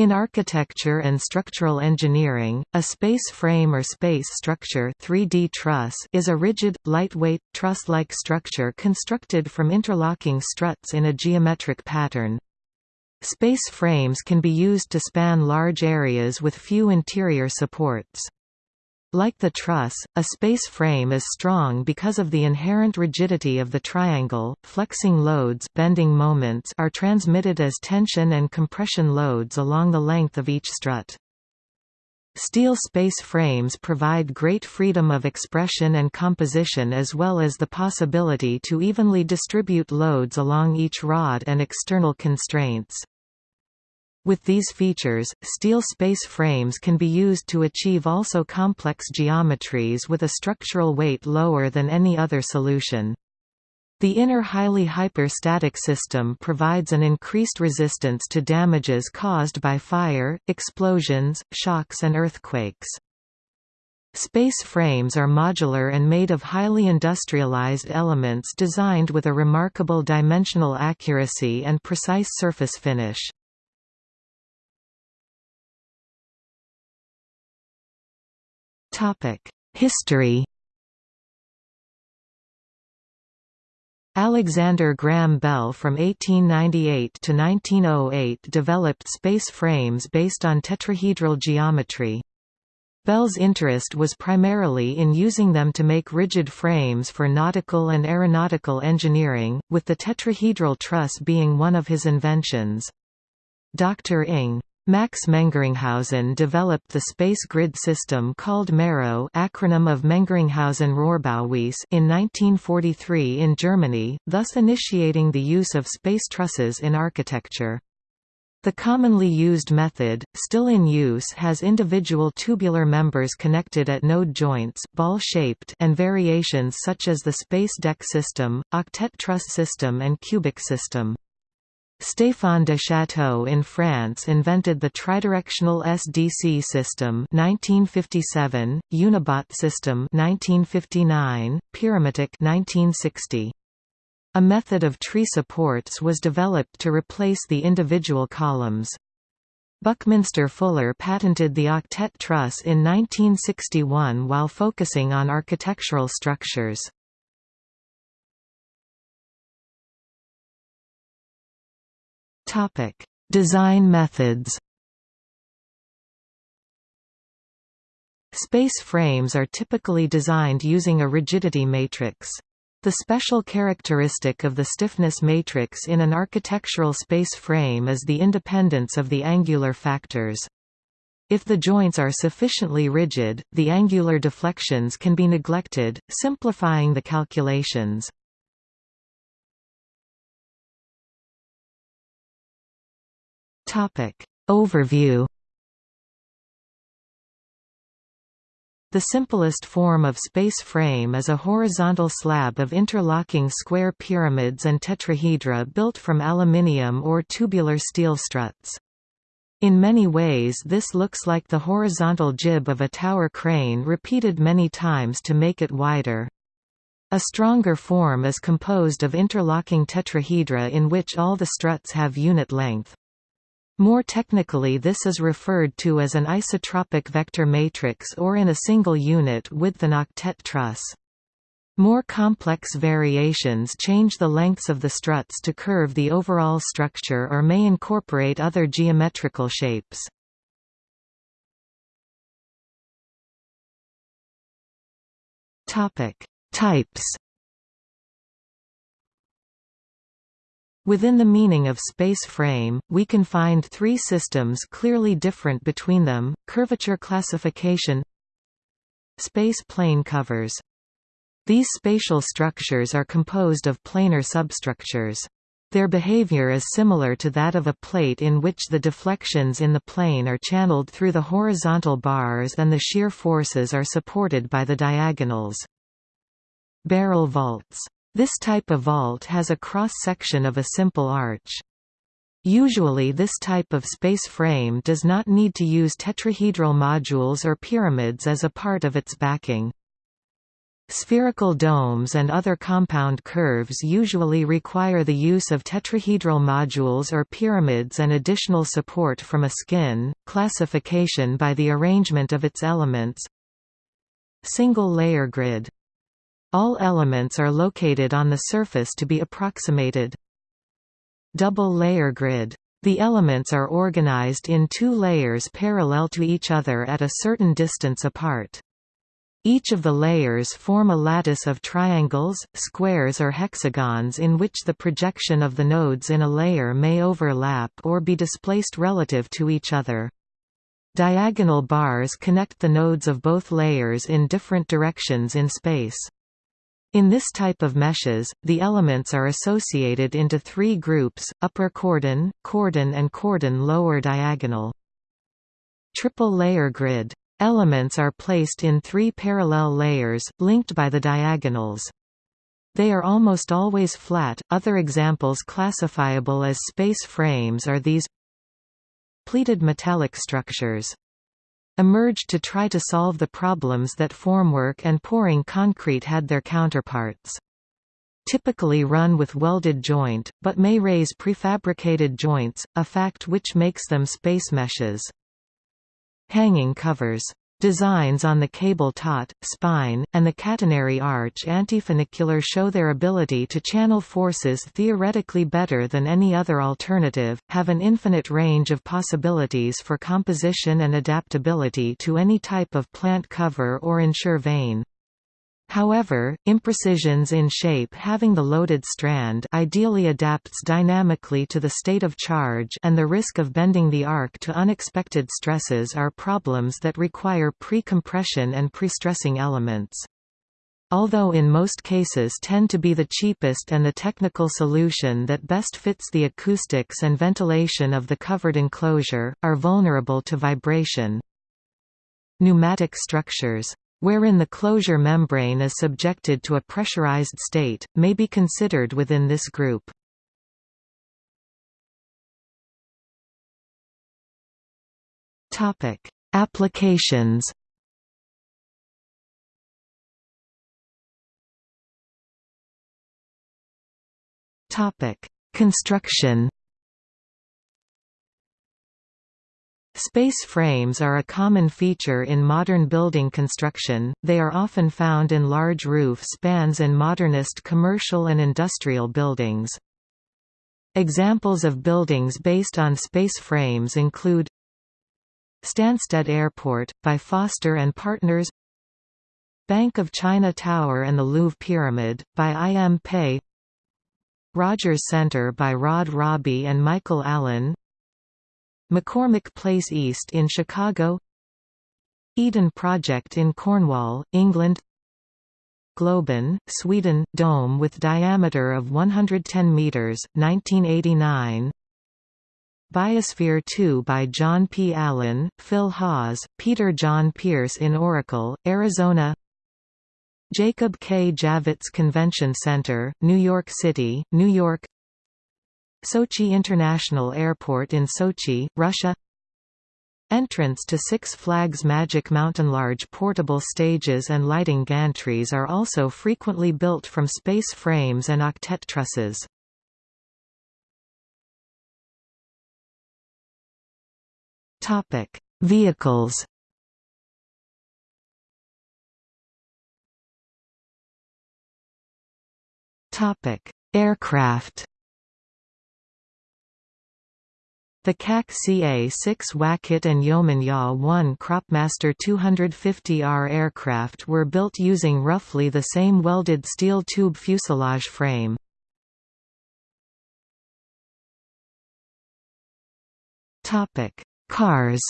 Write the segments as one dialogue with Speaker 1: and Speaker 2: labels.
Speaker 1: In architecture and structural engineering, a space frame or space structure 3D truss is a rigid, lightweight, truss-like structure constructed from interlocking struts in a geometric pattern. Space frames can be used to span large areas with few interior supports. Like the truss, a space frame is strong because of the inherent rigidity of the triangle. Flexing loads bending moments are transmitted as tension and compression loads along the length of each strut. Steel space frames provide great freedom of expression and composition as well as the possibility to evenly distribute loads along each rod and external constraints. With these features, steel space frames can be used to achieve also complex geometries with a structural weight lower than any other solution. The inner highly hyperstatic system provides an increased resistance to damages caused by fire, explosions, shocks and earthquakes. Space frames are modular and made of highly industrialized elements designed with a remarkable dimensional accuracy and precise surface finish. History Alexander Graham Bell from 1898 to 1908 developed space frames based on tetrahedral geometry. Bell's interest was primarily in using them to make rigid frames for nautical and aeronautical engineering, with the tetrahedral truss being one of his inventions. Dr. Ing. Max Mengeringhausen developed the space grid system called MERO acronym of Mengeringhausen-Rohrbauweise in 1943 in Germany, thus initiating the use of space trusses in architecture. The commonly used method, still in use has individual tubular members connected at node joints ball-shaped and variations such as the space deck system, octet truss system and cubic system. Stéphane de Château in France invented the tridirectional SDC system 1957, Unibat system 1959, Pyramitec 1960. A method of tree supports was developed to replace the individual columns. Buckminster Fuller patented the octet truss in 1961 while focusing on architectural structures. Topic: Design methods. Space frames are typically designed using a rigidity matrix. The special characteristic of the stiffness matrix in an architectural space frame is the independence of the angular factors. If the joints are sufficiently rigid, the angular deflections can be neglected, simplifying the calculations. Topic. Overview The simplest form of space frame is a horizontal slab of interlocking square pyramids and tetrahedra built from aluminium or tubular steel struts. In many ways this looks like the horizontal jib of a tower crane repeated many times to make it wider. A stronger form is composed of interlocking tetrahedra in which all the struts have unit length. More technically this is referred to as an isotropic vector matrix or in a single unit with an octet truss. More complex variations change the lengths of the struts to curve the overall structure or may incorporate other geometrical shapes. Types Within the meaning of space frame, we can find three systems clearly different between them, curvature classification Space plane covers. These spatial structures are composed of planar substructures. Their behavior is similar to that of a plate in which the deflections in the plane are channeled through the horizontal bars and the shear forces are supported by the diagonals. Barrel vaults this type of vault has a cross-section of a simple arch. Usually this type of space frame does not need to use tetrahedral modules or pyramids as a part of its backing. Spherical domes and other compound curves usually require the use of tetrahedral modules or pyramids and additional support from a skin. Classification by the arrangement of its elements. Single layer grid. All elements are located on the surface to be approximated. Double layer grid. The elements are organized in two layers parallel to each other at a certain distance apart. Each of the layers form a lattice of triangles, squares or hexagons in which the projection of the nodes in a layer may overlap or be displaced relative to each other. Diagonal bars connect the nodes of both layers in different directions in space. In this type of meshes, the elements are associated into three groups, upper cordon, cordon and cordon lower diagonal. Triple layer grid Elements are placed in three parallel layers, linked by the diagonals. They are almost always flat. Other examples classifiable as space frames are these pleated metallic structures emerged to try to solve the problems that formwork and pouring concrete had their counterparts. Typically run with welded joint, but may raise prefabricated joints, a fact which makes them space meshes. Hanging covers. Designs on the cable taut, spine, and the catenary arch antifunicular show their ability to channel forces theoretically better than any other alternative, have an infinite range of possibilities for composition and adaptability to any type of plant cover or ensure vane. However, imprecisions in shape having the loaded strand ideally adapts dynamically to the state of charge and the risk of bending the arc to unexpected stresses are problems that require pre-compression and pre-stressing elements. Although in most cases tend to be the cheapest and the technical solution that best fits the acoustics and ventilation of the covered enclosure, are vulnerable to vibration. Pneumatic structures wherein the closure membrane is subjected to a pressurized state, may be considered within this group. Applications Construction Space frames are a common feature in modern building construction, they are often found in large roof spans in modernist commercial and industrial buildings. Examples of buildings based on space frames include Stansted Airport, by Foster and Partners Bank of China Tower and the Louvre Pyramid, by I. M. Pei Rogers Center by Rod Robbie and Michael Allen McCormick Place East in Chicago Eden Project in Cornwall, England Globen, Sweden, dome with diameter of 110 meters, 1989. Biosphere 2 by John P. Allen, Phil Hawes, Peter Jon Pearce in Oracle, Arizona Jacob K. Javits Convention Center, New York City, New York Sochi International Airport in Sochi, Russia. Entrance to Six Flags Magic Mountain. Large portable stages and lighting gantries are also frequently built from space frames and octet trusses. Vehicles. Aircraft The CAC CA-6 Wacket and Yeoman Ya-1 Cropmaster 250R aircraft were built using roughly the same welded steel tube fuselage frame. Cars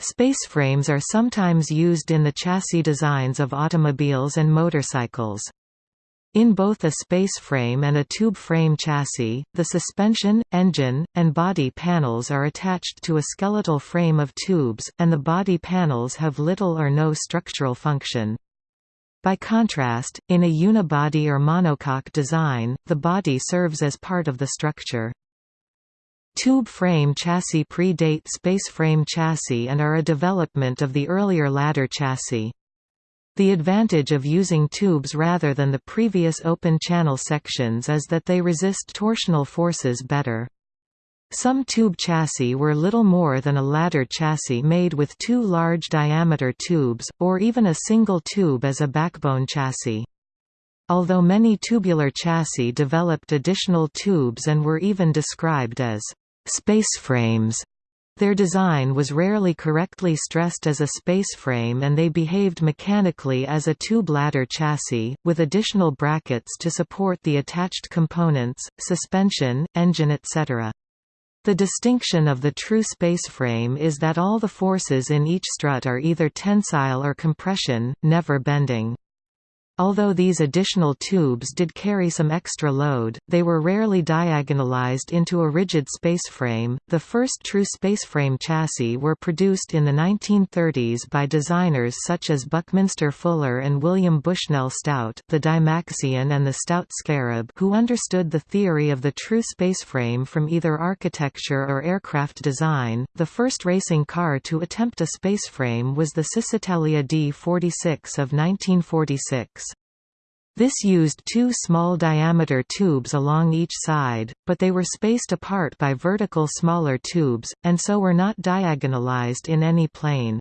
Speaker 1: Spaceframes are sometimes used in the chassis designs of automobiles and motorcycles. In both a space frame and a tube frame chassis, the suspension, engine, and body panels are attached to a skeletal frame of tubes, and the body panels have little or no structural function. By contrast, in a unibody or monocoque design, the body serves as part of the structure. Tube frame chassis predate space frame chassis and are a development of the earlier ladder chassis. The advantage of using tubes rather than the previous open channel sections is that they resist torsional forces better. Some tube chassis were little more than a ladder chassis made with two large diameter tubes, or even a single tube as a backbone chassis. Although many tubular chassis developed additional tubes and were even described as spaceframes. Their design was rarely correctly stressed as a spaceframe and they behaved mechanically as a tube ladder chassis, with additional brackets to support the attached components, suspension, engine etc. The distinction of the true spaceframe is that all the forces in each strut are either tensile or compression, never bending. Although these additional tubes did carry some extra load, they were rarely diagonalized into a rigid spaceframe. The first true spaceframe chassis were produced in the 1930s by designers such as Buckminster Fuller and William Bushnell Stout, the Dymaxion and the Stout Scarab, who understood the theory of the true spaceframe from either architecture or aircraft design. The first racing car to attempt a spaceframe was the Cisitalia D46 of 1946. This used two small diameter tubes along each side, but they were spaced apart by vertical smaller tubes, and so were not diagonalized in any plane.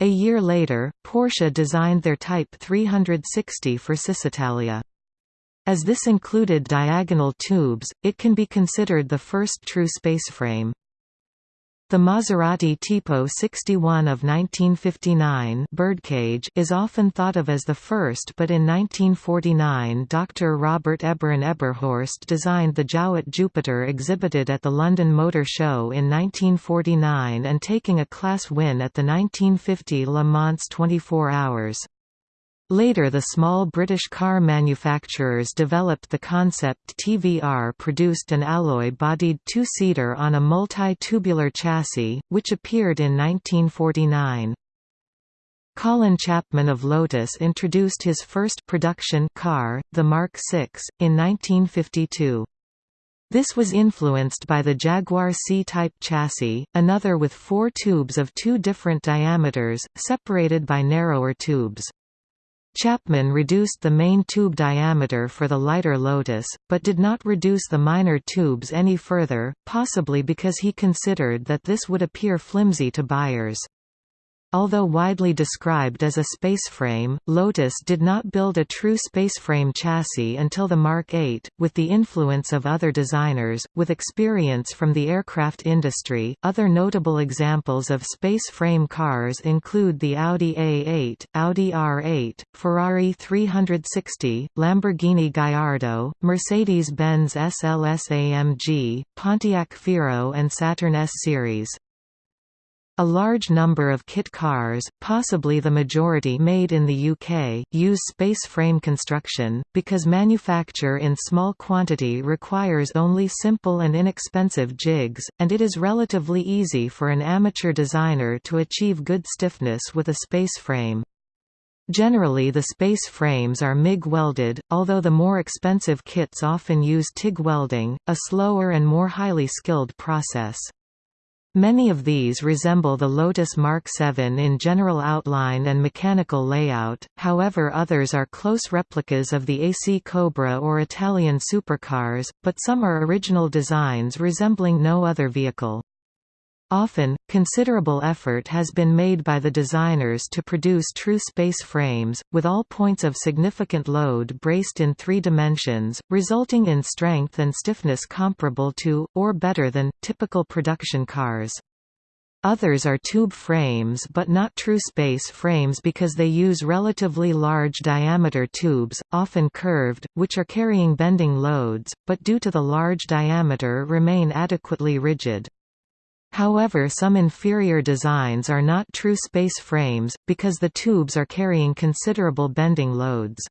Speaker 1: A year later, Porsche designed their Type 360 for Cisitalia. As this included diagonal tubes, it can be considered the first true spaceframe. The Maserati Tipo 61 of 1959 birdcage is often thought of as the first but in 1949 Dr. Robert Eberhard Eberhorst designed the Jowett Jupiter exhibited at the London Motor Show in 1949 and taking a class win at the 1950 Le Mans 24 Hours. Later the small British car manufacturers developed the concept TVR produced an alloy-bodied two-seater on a multi-tubular chassis, which appeared in 1949. Colin Chapman of Lotus introduced his first production car, the Mark VI, in 1952. This was influenced by the Jaguar C-type chassis, another with four tubes of two different diameters, separated by narrower tubes. Chapman reduced the main tube diameter for the lighter Lotus, but did not reduce the minor tubes any further, possibly because he considered that this would appear flimsy to buyers. Although widely described as a spaceframe, Lotus did not build a true spaceframe chassis until the Mark 8, with the influence of other designers, with experience from the aircraft industry. Other notable examples of spaceframe cars include the Audi A8, Audi R8, Ferrari 360, Lamborghini Gallardo, Mercedes-Benz SLS AMG, Pontiac Fiero and Saturn S Series. A large number of kit cars, possibly the majority made in the UK, use space frame construction, because manufacture in small quantity requires only simple and inexpensive jigs, and it is relatively easy for an amateur designer to achieve good stiffness with a space frame. Generally the space frames are MIG welded, although the more expensive kits often use TIG welding, a slower and more highly skilled process. Many of these resemble the Lotus Mark 7 in general outline and mechanical layout, however others are close replicas of the AC Cobra or Italian supercars, but some are original designs resembling no other vehicle. Often, considerable effort has been made by the designers to produce true space frames, with all points of significant load braced in three dimensions, resulting in strength and stiffness comparable to, or better than, typical production cars. Others are tube frames but not true space frames because they use relatively large diameter tubes, often curved, which are carrying bending loads, but due to the large diameter remain adequately rigid. However some inferior designs are not true space frames, because the tubes are carrying considerable bending loads.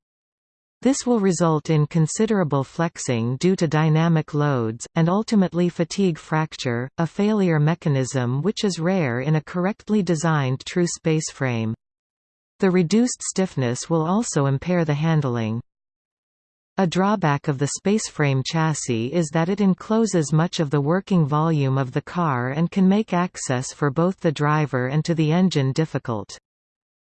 Speaker 1: This will result in considerable flexing due to dynamic loads, and ultimately fatigue fracture, a failure mechanism which is rare in a correctly designed true space frame. The reduced stiffness will also impair the handling. A drawback of the spaceframe chassis is that it encloses much of the working volume of the car and can make access for both the driver and to the engine difficult.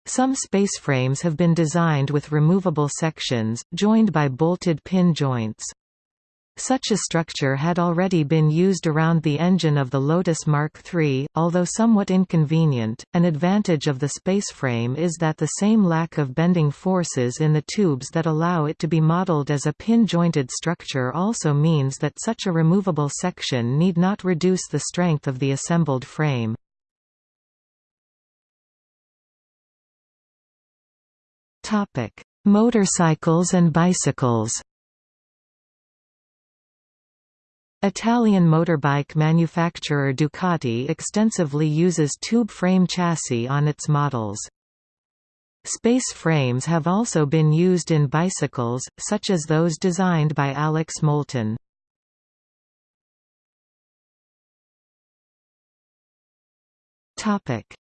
Speaker 1: Some spaceframes have been designed with removable sections, joined by bolted pin joints. Such a structure had already been used around the engine of the Lotus Mark III, although somewhat inconvenient. An advantage of the spaceframe is that the same lack of bending forces in the tubes that allow it to be modeled as a pin-jointed structure also means that such a removable section need not reduce the strength of the assembled frame. Topic: Motorcycles and bicycles. Italian motorbike manufacturer Ducati extensively uses tube frame chassis on its models. Space frames have also been used in bicycles, such as those designed by Alex Moulton.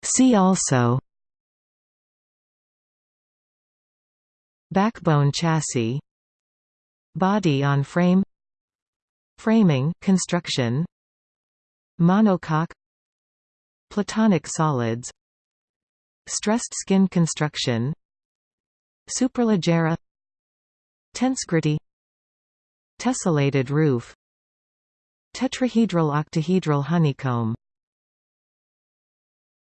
Speaker 1: See also Backbone chassis Body on frame Framing construction Monocoque Platonic solids Stressed skin construction Superleggera Tensegrity Tessellated roof Tetrahedral octahedral honeycomb